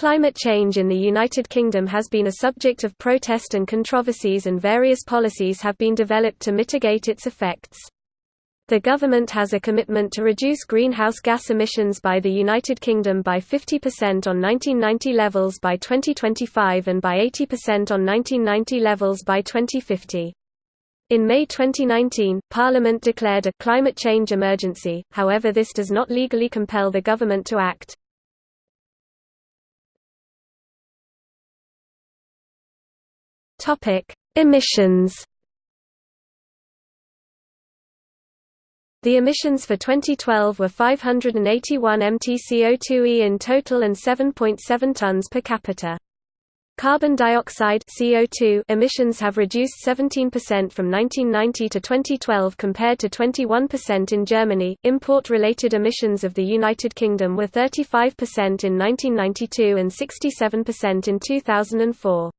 Climate change in the United Kingdom has been a subject of protest and controversies and various policies have been developed to mitigate its effects. The government has a commitment to reduce greenhouse gas emissions by the United Kingdom by 50% on 1990 levels by 2025 and by 80% on 1990 levels by 2050. In May 2019, Parliament declared a climate change emergency, however this does not legally compel the government to act. Topic: Emissions. The emissions for 2012 were 581 mt CO2e in total and 7.7 tons per capita. Carbon dioxide CO2 emissions have reduced 17% from 1990 to 2012 compared to 21% in Germany. Import-related emissions of the United Kingdom were 35% in 1992 and 67% in 2004.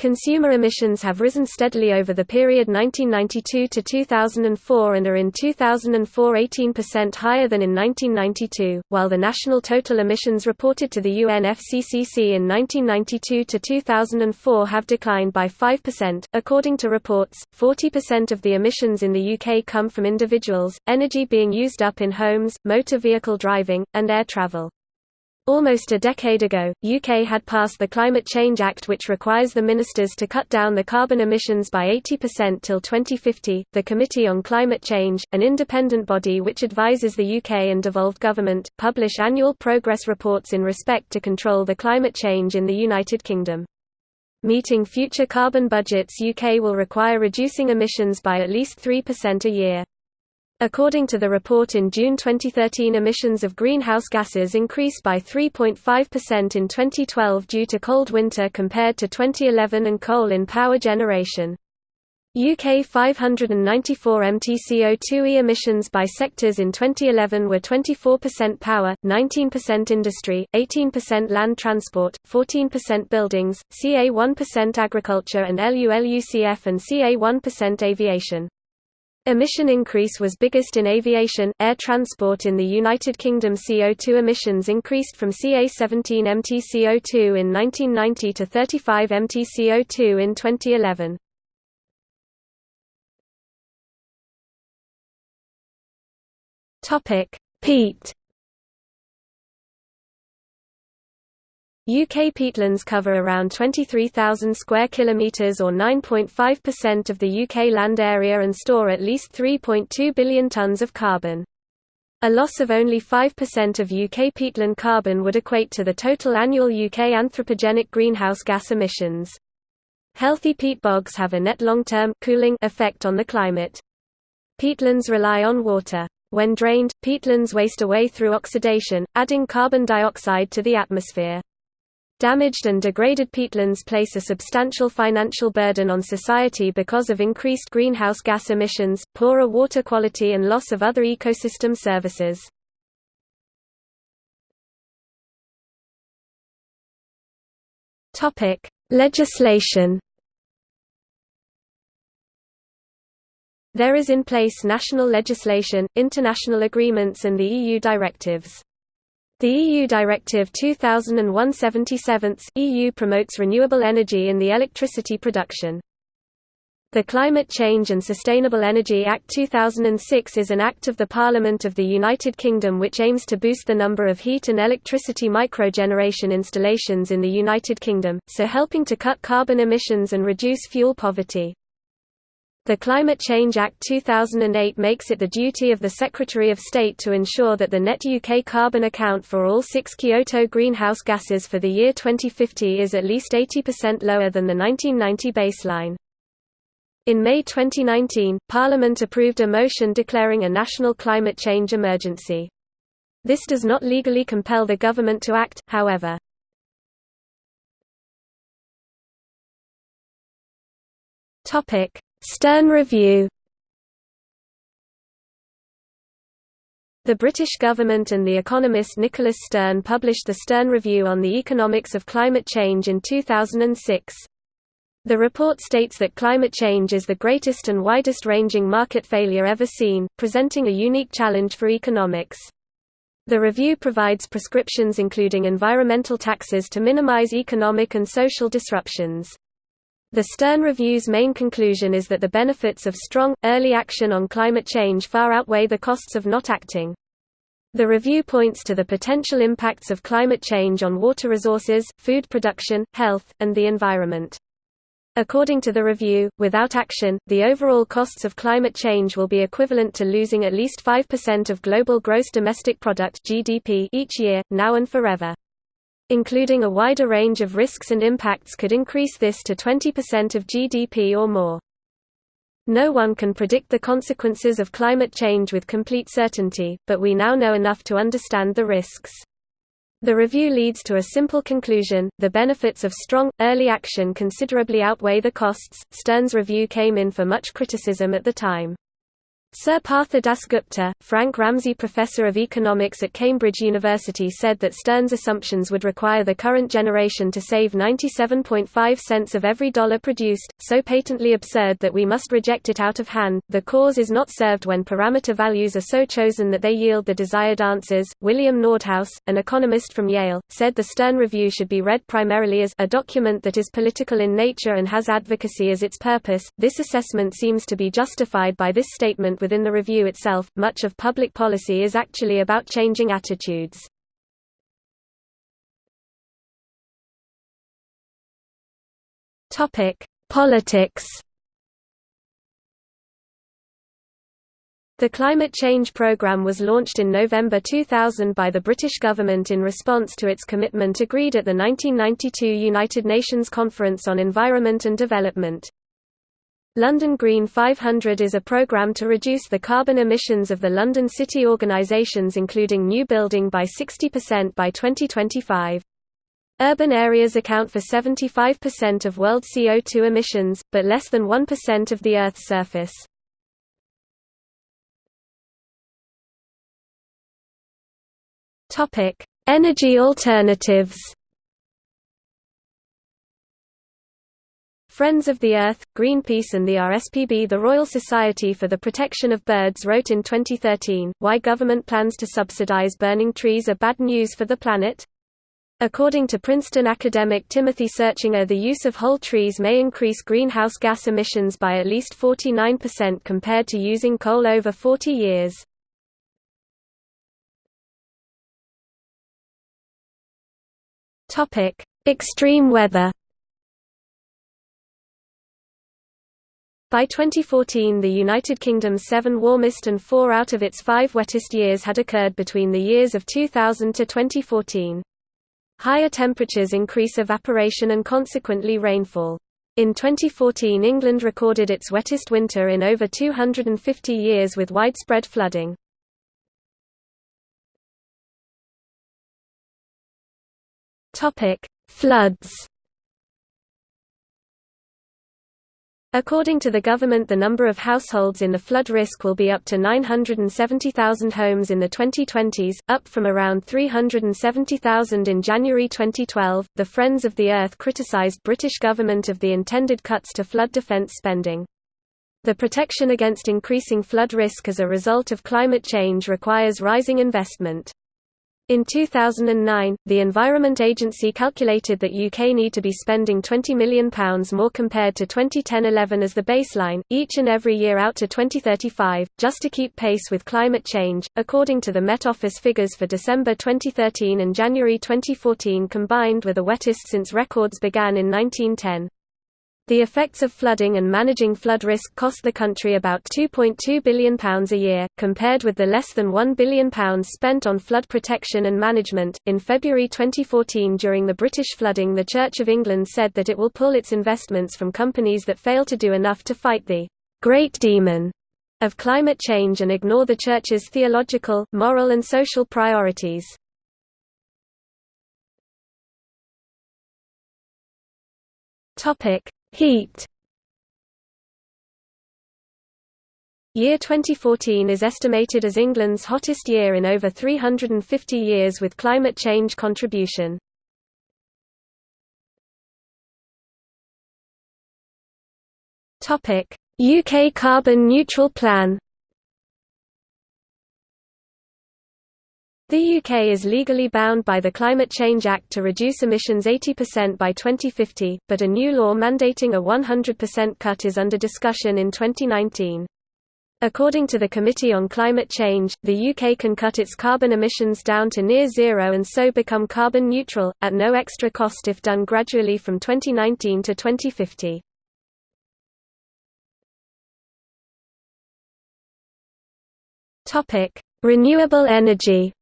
Consumer emissions have risen steadily over the period 1992 to 2004 and are in 2004 18% higher than in 1992, while the national total emissions reported to the UNFCCC in 1992 to 2004 have declined by 5%. According to reports, 40% of the emissions in the UK come from individuals, energy being used up in homes, motor vehicle driving, and air travel. Almost a decade ago, UK had passed the Climate Change Act which requires the ministers to cut down the carbon emissions by 80% till 2050. The Committee on Climate Change, an independent body which advises the UK and devolved government, publish annual progress reports in respect to control the climate change in the United Kingdom. Meeting future carbon budgets UK will require reducing emissions by at least 3% a year. According to the report in June 2013 emissions of greenhouse gases increased by 3.5% in 2012 due to cold winter compared to 2011 and coal in power generation. UK 594 MTCO2e emissions by sectors in 2011 were 24% power, 19% industry, 18% land transport, 14% buildings, CA 1% agriculture and LULUCF and CA 1% aviation. Emission increase was biggest in aviation, air transport in the United Kingdom CO2 emissions increased from CA 17 mt CO2 in 1990 to 35 mt CO2 in 2011. Topic: Peat UK peatlands cover around 23,000 square kilometres or 9.5% of the UK land area and store at least 3.2 billion tonnes of carbon. A loss of only 5% of UK peatland carbon would equate to the total annual UK anthropogenic greenhouse gas emissions. Healthy peat bogs have a net long-term cooling effect on the climate. Peatlands rely on water. When drained, peatlands waste away through oxidation, adding carbon dioxide to the atmosphere. Damaged and degraded peatlands place a substantial financial burden on society because of increased greenhouse gas emissions, poorer water quality and loss of other ecosystem services. Legislation There is in place national legislation, international agreements and the EU directives. The EU Directive 2001/77 EU promotes renewable energy in the electricity production. The Climate Change and Sustainable Energy Act 2006 is an act of the Parliament of the United Kingdom which aims to boost the number of heat and electricity microgeneration installations in the United Kingdom, so helping to cut carbon emissions and reduce fuel poverty. The Climate Change Act 2008 makes it the duty of the Secretary of State to ensure that the net UK carbon account for all six Kyoto greenhouse gases for the year 2050 is at least 80% lower than the 1990 baseline. In May 2019, Parliament approved a motion declaring a national climate change emergency. This does not legally compel the government to act, however. Topic: Stern Review The British government and the economist Nicholas Stern published the Stern Review on the Economics of Climate Change in 2006. The report states that climate change is the greatest and widest-ranging market failure ever seen, presenting a unique challenge for economics. The review provides prescriptions including environmental taxes to minimize economic and social disruptions. The Stern Review's main conclusion is that the benefits of strong, early action on climate change far outweigh the costs of not acting. The review points to the potential impacts of climate change on water resources, food production, health, and the environment. According to the review, without action, the overall costs of climate change will be equivalent to losing at least 5% of global gross domestic product (GDP) each year, now and forever. Including a wider range of risks and impacts could increase this to 20% of GDP or more. No one can predict the consequences of climate change with complete certainty, but we now know enough to understand the risks. The review leads to a simple conclusion, the benefits of strong, early action considerably outweigh the costs. Stern's review came in for much criticism at the time. Sir Partha Dasgupta, Frank Ramsey Professor of Economics at Cambridge University said that Stern's assumptions would require the current generation to save 97.5 cents of every dollar produced, so patently absurd that we must reject it out of hand. The cause is not served when parameter values are so chosen that they yield the desired answers. William Nordhaus, an economist from Yale, said the Stern Review should be read primarily as a document that is political in nature and has advocacy as its purpose. This assessment seems to be justified by this statement within the review itself, much of public policy is actually about changing attitudes. Politics The Climate Change Programme was launched in November 2000 by the British government in response to its commitment agreed at the 1992 United Nations Conference on Environment and Development. London Green 500 is a programme to reduce the carbon emissions of the London city organisations including new building by 60% by 2025. Urban areas account for 75% of world CO2 emissions, but less than 1% of the Earth's surface. Energy alternatives Friends of the Earth, Greenpeace and the RSPB The Royal Society for the Protection of Birds wrote in 2013, Why government plans to subsidize burning trees are bad news for the planet? According to Princeton academic Timothy Searchinger the use of whole trees may increase greenhouse gas emissions by at least 49% compared to using coal over 40 years. Extreme weather By 2014 the United Kingdom's seven warmest and four out of its five wettest years had occurred between the years of 2000 to 2014. Higher temperatures increase evaporation and consequently rainfall. In 2014 England recorded its wettest winter in over 250 years with widespread flooding. Floods According to the government the number of households in the flood risk will be up to 970,000 homes in the 2020s, up from around 370,000 in January 2012. The Friends of the Earth criticized British government of the intended cuts to flood defence spending. The protection against increasing flood risk as a result of climate change requires rising investment. In 2009, the Environment Agency calculated that UK need to be spending £20 million more compared to 2010-11 as the baseline, each and every year out to 2035, just to keep pace with climate change, according to the Met Office figures for December 2013 and January 2014 combined were the wettest since records began in 1910. The effects of flooding and managing flood risk cost the country about £2.2 billion a year, compared with the less than £1 billion spent on flood protection and management. In February 2014, during the British flooding, the Church of England said that it will pull its investments from companies that fail to do enough to fight the great demon of climate change and ignore the Church's theological, moral, and social priorities. Topic Heat Year 2014 is estimated as England's hottest year in over 350 years with climate change contribution. UK carbon neutral plan The UK is legally bound by the Climate Change Act to reduce emissions 80% by 2050, but a new law mandating a 100% cut is under discussion in 2019. According to the Committee on Climate Change, the UK can cut its carbon emissions down to near zero and so become carbon neutral, at no extra cost if done gradually from 2019 to 2050. Renewable energy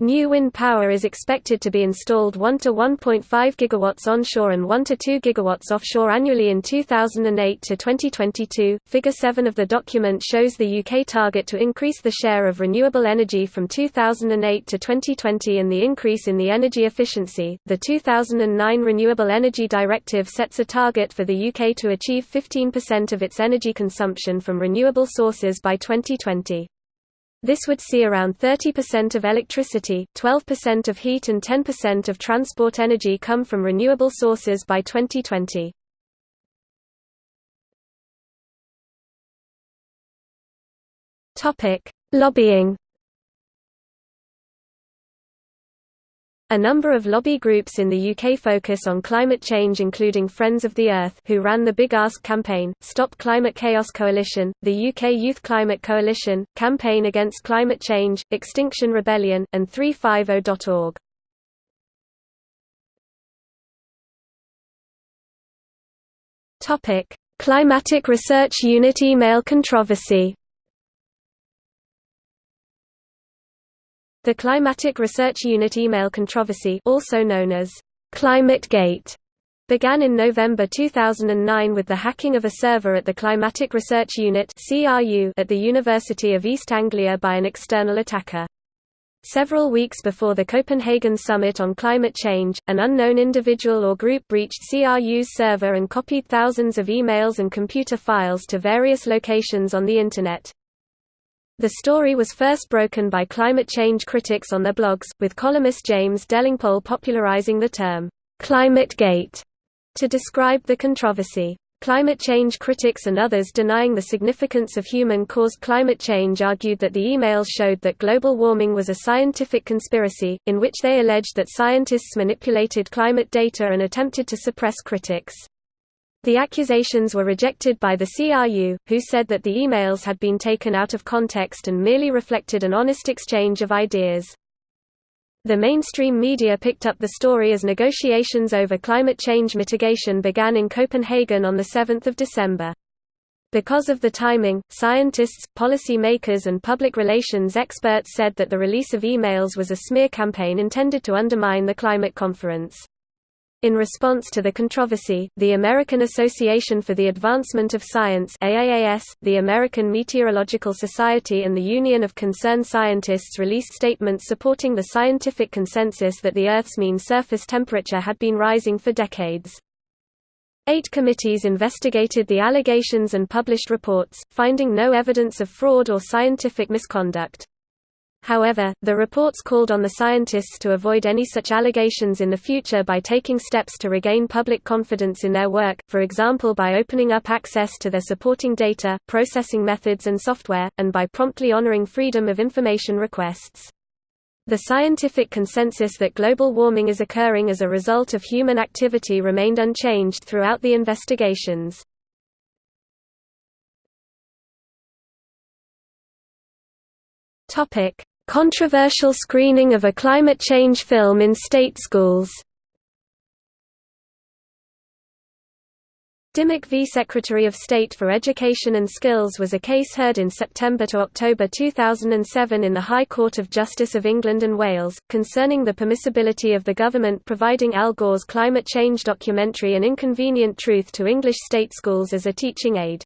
New wind power is expected to be installed 1 to 1.5 gigawatts onshore and 1 to 2 gigawatts offshore annually in 2008 to 2022. Figure 7 of the document shows the UK target to increase the share of renewable energy from 2008 to 2020 and the increase in the energy efficiency. The 2009 Renewable Energy Directive sets a target for the UK to achieve 15% of its energy consumption from renewable sources by 2020. This would see around 30% of electricity, 12% of heat and 10% of transport energy come from renewable sources by 2020. Lobbying A number of lobby groups in the UK focus on climate change including Friends of the Earth who ran the Big Ask campaign, Stop Climate Chaos Coalition, the UK Youth Climate Coalition, Campaign Against Climate Change, Extinction Rebellion, and 350.org. Climatic Research Unit email controversy The Climatic Research Unit email controversy also known as ClimateGate began in November 2009 with the hacking of a server at the Climatic Research Unit at the University of East Anglia by an external attacker. Several weeks before the Copenhagen Summit on Climate Change, an unknown individual or group breached CRU's server and copied thousands of emails and computer files to various locations on the Internet. The story was first broken by climate change critics on their blogs, with columnist James Delingpole popularizing the term, "'Climate Gate' to describe the controversy. Climate change critics and others denying the significance of human-caused climate change argued that the emails showed that global warming was a scientific conspiracy, in which they alleged that scientists manipulated climate data and attempted to suppress critics. The accusations were rejected by the CRU, who said that the emails had been taken out of context and merely reflected an honest exchange of ideas. The mainstream media picked up the story as negotiations over climate change mitigation began in Copenhagen on 7 December. Because of the timing, scientists, policy makers and public relations experts said that the release of emails was a smear campaign intended to undermine the climate conference. In response to the controversy, the American Association for the Advancement of Science AAAS, the American Meteorological Society and the Union of Concerned Scientists released statements supporting the scientific consensus that the Earth's mean surface temperature had been rising for decades. Eight committees investigated the allegations and published reports, finding no evidence of fraud or scientific misconduct. However, the reports called on the scientists to avoid any such allegations in the future by taking steps to regain public confidence in their work, for example by opening up access to their supporting data, processing methods and software, and by promptly honoring freedom of information requests. The scientific consensus that global warming is occurring as a result of human activity remained unchanged throughout the investigations. Topic: Controversial screening of a climate change film in state schools Dimmock v Secretary of State for Education and Skills was a case heard in September to October 2007 in the High Court of Justice of England and Wales, concerning the permissibility of the government providing Al Gore's climate change documentary An Inconvenient Truth to English state schools as a teaching aid.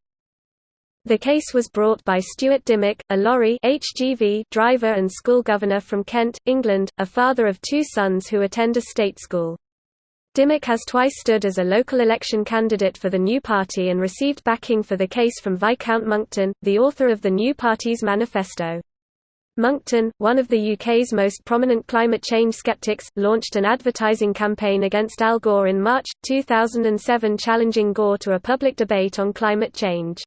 The case was brought by Stuart Dimmock, a lorry HGV driver and school governor from Kent, England, a father of two sons who attend a state school. Dimmock has twice stood as a local election candidate for the New Party and received backing for the case from Viscount Monckton, the author of the New Party's manifesto. Monckton, one of the UK's most prominent climate change skeptics, launched an advertising campaign against Al Gore in March, 2007 challenging Gore to a public debate on climate change.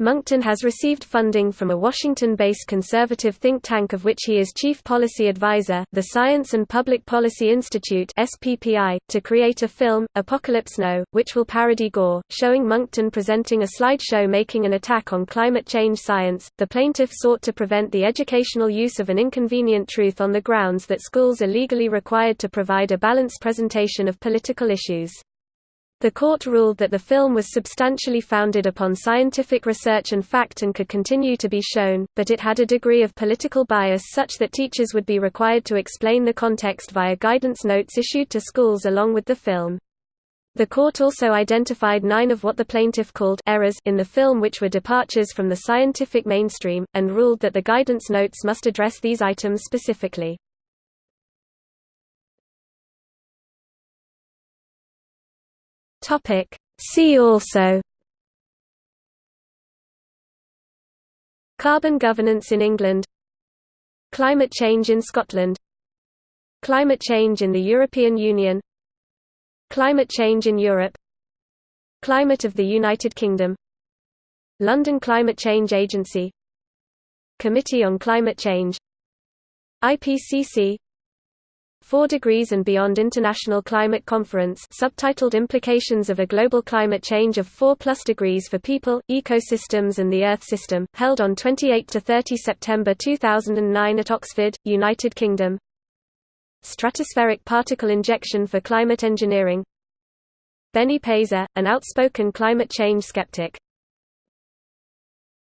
Monckton has received funding from a Washington-based conservative think tank of which he is chief policy advisor, the Science and Public Policy Institute (SPPI), to create a film, Apocalypse Now, which will parody Gore, showing Monckton presenting a slideshow making an attack on climate change science. The plaintiff sought to prevent the educational use of an inconvenient truth on the grounds that schools are legally required to provide a balanced presentation of political issues. The court ruled that the film was substantially founded upon scientific research and fact and could continue to be shown, but it had a degree of political bias such that teachers would be required to explain the context via guidance notes issued to schools along with the film. The court also identified nine of what the plaintiff called errors in the film which were departures from the scientific mainstream, and ruled that the guidance notes must address these items specifically. Topic. See also. Carbon governance in England. Climate change in Scotland. Climate change in the European Union. Climate change in Europe. Climate of the United Kingdom. London Climate Change Agency. Committee on Climate Change. IPCC 4 Degrees and Beyond International Climate Conference subtitled Implications of a Global Climate Change of 4 plus degrees for People, Ecosystems and the Earth System, held on 28–30 September 2009 at Oxford, United Kingdom. Stratospheric particle injection for climate engineering. Benny Peiser, an outspoken climate change skeptic